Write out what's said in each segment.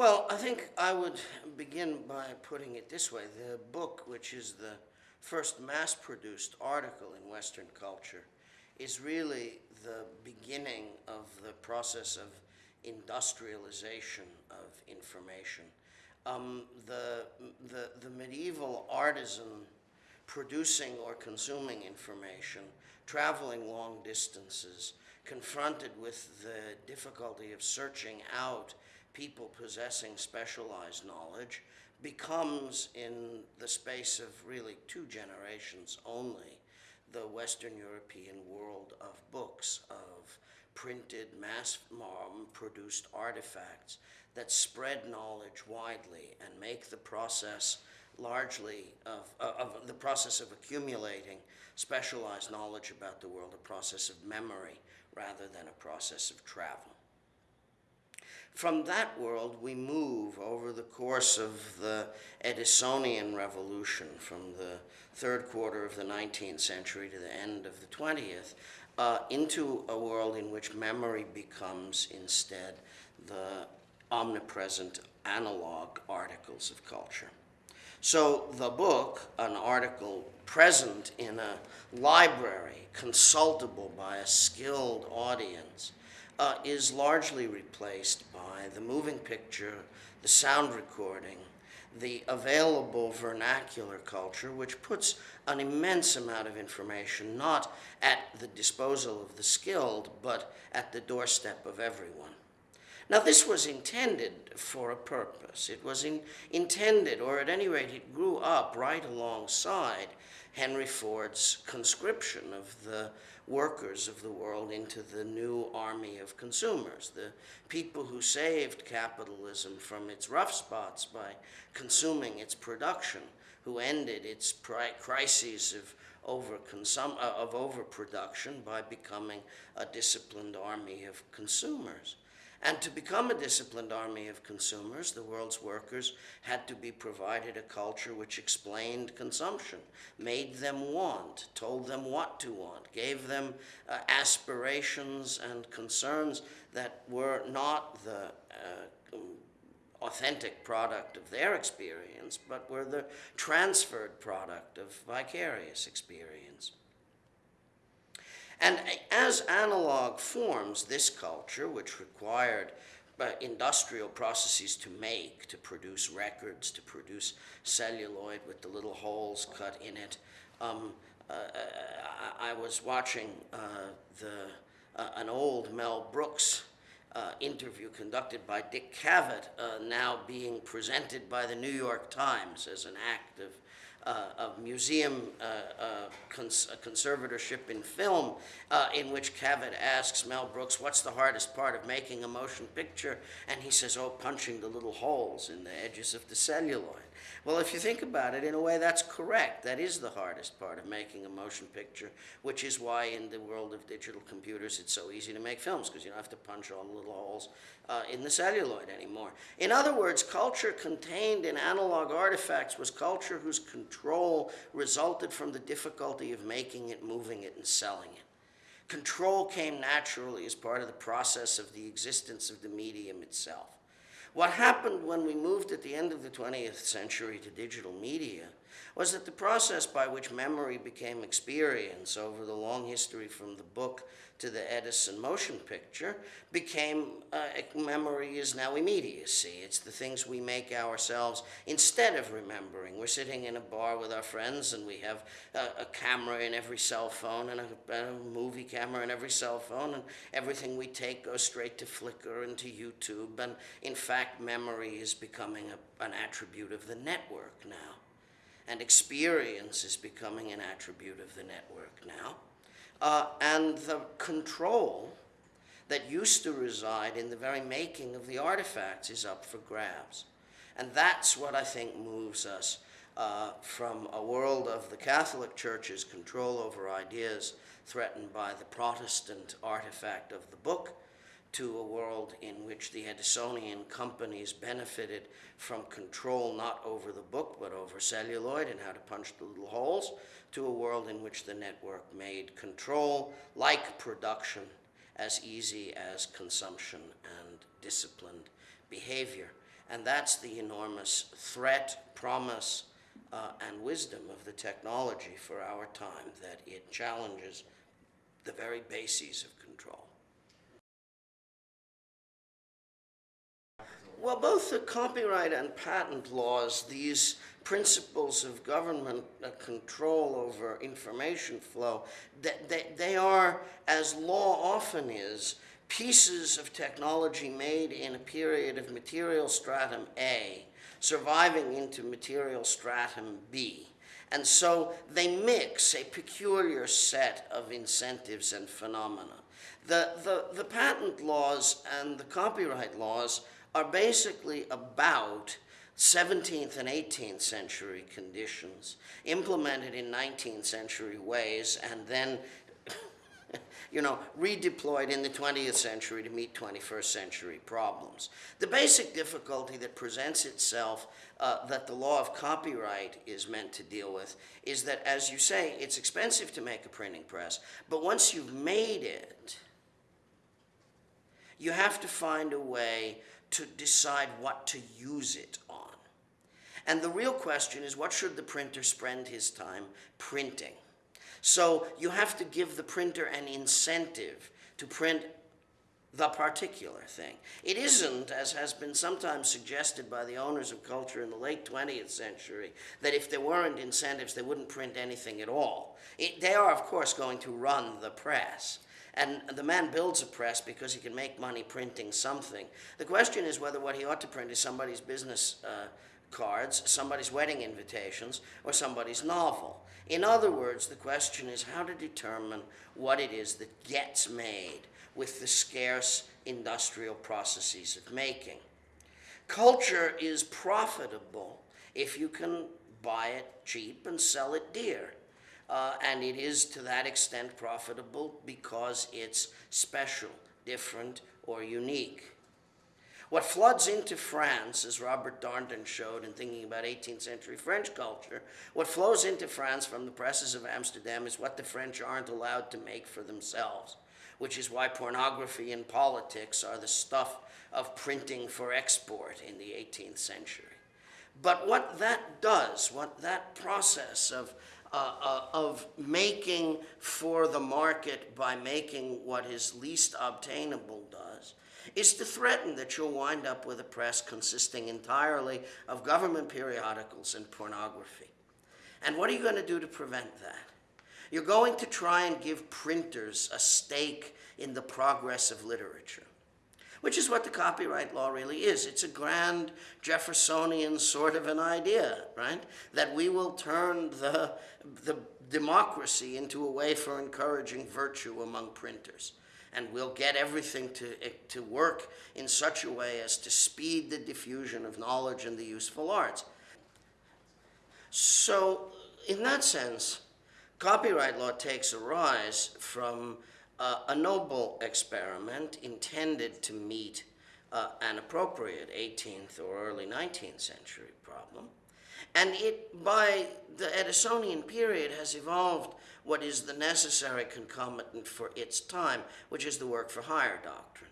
Well, I think I would begin by putting it this way. The book, which is the first mass produced article in Western culture, is really the beginning of the process of industrialization of information. Um, the, the, the medieval artisan producing or consuming information, traveling long distances, confronted with the difficulty of searching out people possessing specialized knowledge, becomes in the space of really two generations only the Western European world of books, of printed, mass um, produced artifacts that spread knowledge widely and make the process largely of, uh, of the process of accumulating specialized knowledge about the world a process of memory rather than a process of travel. From that world, we move over the course of the Edisonian revolution from the third quarter of the 19th century to the end of the 20th uh, into a world in which memory becomes instead the omnipresent analog articles of culture. So the book, an article present in a library, consultable by a skilled audience, uh, is largely replaced by the moving picture, the sound recording, the available vernacular culture, which puts an immense amount of information not at the disposal of the skilled, but at the doorstep of everyone. Now, this was intended for a purpose. It was in, intended, or at any rate, it grew up right alongside Henry Ford's conscription of the workers of the world into the new army of consumers, the people who saved capitalism from its rough spots by consuming its production, who ended its crises of overconsum- uh, of overproduction by becoming a disciplined army of consumers. And to become a disciplined army of consumers, the world's workers had to be provided a culture which explained consumption, made them want, told them what to want, gave them uh, aspirations and concerns that were not the uh, authentic product of their experience, but were the transferred product of vicarious experience. And as analog forms this culture, which required uh, industrial processes to make, to produce records, to produce celluloid with the little holes cut in it, um, uh, I, I, was watching uh, the, uh, an old Mel Brooks uh, interview conducted by Dick Cavett, uh, now being presented by the New York Times as an act of uh, of museum uh, uh, cons conservatorship in film, in which Cavett asks Mel Brooks, what's the hardest part of making a motion picture? And he says, oh, punching the little holes in the edges of the celluloid. Well, if you think about it, in a way, that's correct. That is the hardest part of making a motion picture, which is why in the world of digital computers, it's so easy to make films, because you don't have to punch all the little holes uh, in the celluloid anymore. In other words, culture contained in analog artifacts was culture whose control resulted from the difficulty of making it, moving it, and selling it. Control came naturally as part of the process of the existence of the medium itself. What happened when we moved at the end of the 20th century to digital media was that the process by which memory became experience over the long history from the book to the Edison motion picture became uh, memory is now immediacy. It's the things we make ourselves instead of remembering. We're sitting in a bar with our friends and we have a, a camera in every cell phone and a, a, movie camera in every cell phone and everything we take goes straight to Flickr and to YouTube. And in fact, memory is becoming an attribute of the network now. And experience is becoming an attribute of the network now uh, and the control that used to reside in the very making of the artifacts is up for grabs. And that's what I think moves us uh, from a world of the Catholic Church's control over ideas threatened by the Protestant artifact of the book to a world in which the Edisonian companies benefited from control not over the book but over celluloid and how to punch the little holes, to a world in which the network made control, like production, as easy as consumption and disciplined behavior. And that's the enormous threat, promise, uh, and wisdom of the technology for our time, that it challenges the very bases of control. Well, both the copyright and patent laws, these principles of government uh, control over information flow, they, they, they are, as law often is, pieces of technology made in a period of material stratum A surviving into material stratum B. And so they mix a peculiar set of incentives and phenomena. The, the, the patent laws and the copyright laws are basically about 17th and 18th century conditions implemented in 19th century ways and then you know, redeployed in the 20th century to meet 21st century problems. The basic difficulty that presents itself uh, that the law of copyright is meant to deal with is that, as you say, it's expensive to make a printing press, but once you've made it, you have to find a way to decide what to use it on. And the real question is what should the printer spend his time printing? So you have to give the printer an incentive to print the particular thing. It isn't, as has been sometimes suggested by the owners of culture in the late 20th century, that if there weren't incentives, they wouldn't print anything at all. It, they are, of course, going to run the press. And the man builds a press because he can make money printing something. The question is whether what he ought to print is somebody's business uh, cards, somebody's wedding invitations, or somebody's novel. In other words, the question is how to determine what it is that gets made with the scarce industrial processes of making. Culture is profitable if you can buy it cheap and sell it dear. Uh, and it is to that extent profitable because it's special, different, or unique. What floods into France, as Robert Darnton showed in thinking about 18th century French culture, what flows into France from the presses of Amsterdam is what the French aren't allowed to make for themselves, which is why pornography and politics are the stuff of printing for export in the 18th century. But what that does, what that process of uh, uh, of making for the market by making what is least obtainable does is to threaten that you'll wind up with a press consisting entirely of government periodicals and pornography. And what are you going to do to prevent that? You're going to try and give printers a stake in the progress of literature which is what the copyright law really is. It's a grand Jeffersonian sort of an idea, right? That we will turn the, the democracy into a way for encouraging virtue among printers. And we'll get everything to, eh, to work in such a way as to speed the diffusion of knowledge and the useful arts. So, in that sense, copyright law takes a rise from uh, a noble experiment intended to meet uh, an appropriate 18th or early 19th century problem. And it, by the Edisonian period, has evolved what is the necessary concomitant for its time, which is the work for hire doctrine.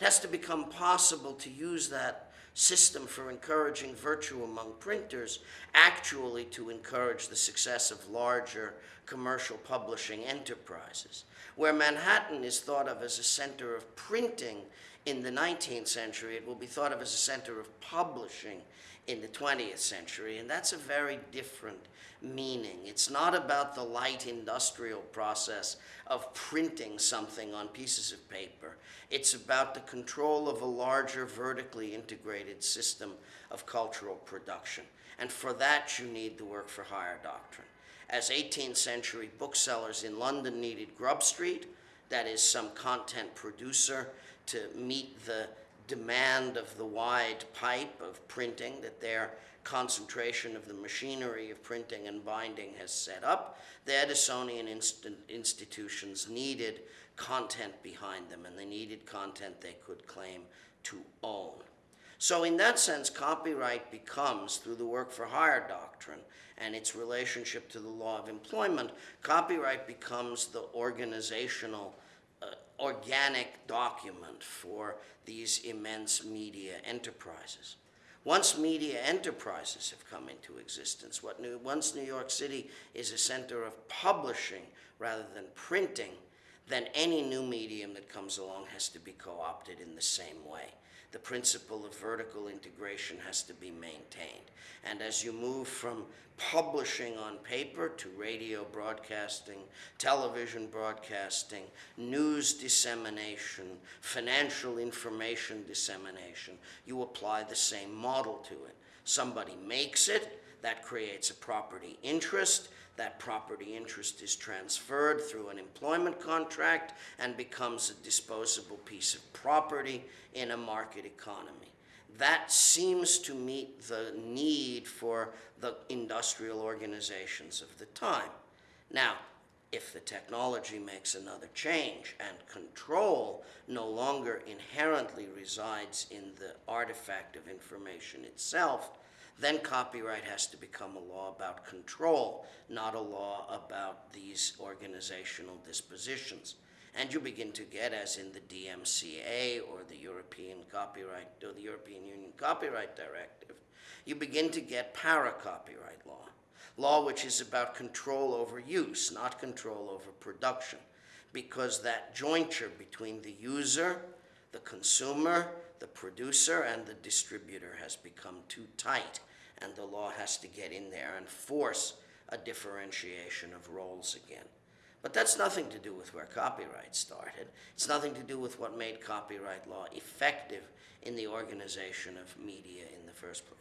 It has to become possible to use that system for encouraging virtue among printers actually to encourage the success of larger commercial publishing enterprises. Where Manhattan is thought of as a center of printing in the 19th century, it will be thought of as a center of publishing in the 20th century, and that's a very different meaning. It's not about the light industrial process of printing something on pieces of paper. It's about the control of a larger vertically integrated system of cultural production. And for that, you need the work for hire doctrine. As 18th century booksellers in London needed Grub Street, that is, some content producer to meet the demand of the wide pipe of printing that their concentration of the machinery of printing and binding has set up, the Edisonian inst institutions needed content behind them, and they needed content they could claim to own. So in that sense, copyright becomes, through the work for hire doctrine and its relationship to the law of employment, copyright becomes the organizational organic document for these immense media enterprises. Once media enterprises have come into existence, what new, once New York City is a center of publishing rather than printing, then any new medium that comes along has to be co opted in the same way. The principle of vertical integration has to be maintained. And as you move from publishing on paper to radio broadcasting, television broadcasting, news dissemination, financial information dissemination, you apply the same model to it. Somebody makes it, that creates a property interest. That property interest is transferred through an employment contract and becomes a disposable piece of property in a market economy. That seems to meet the need for the industrial organizations of the time. Now, if the technology makes another change and control no longer inherently resides in the artifact of information itself, then copyright has to become a law about control, not a law about these organizational dispositions. And you begin to get, as in the DMCA or the European Copyright or the European Union Copyright Directive, you begin to get para copyright law, law which is about control over use, not control over production, because that jointure between the user, the consumer, the producer, and the distributor has become too tight, and the law has to get in there and force a differentiation of roles again. But that's nothing to do with where copyright started. It's nothing to do with what made copyright law effective in the organization of media in the first place.